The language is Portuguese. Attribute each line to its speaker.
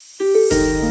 Speaker 1: Música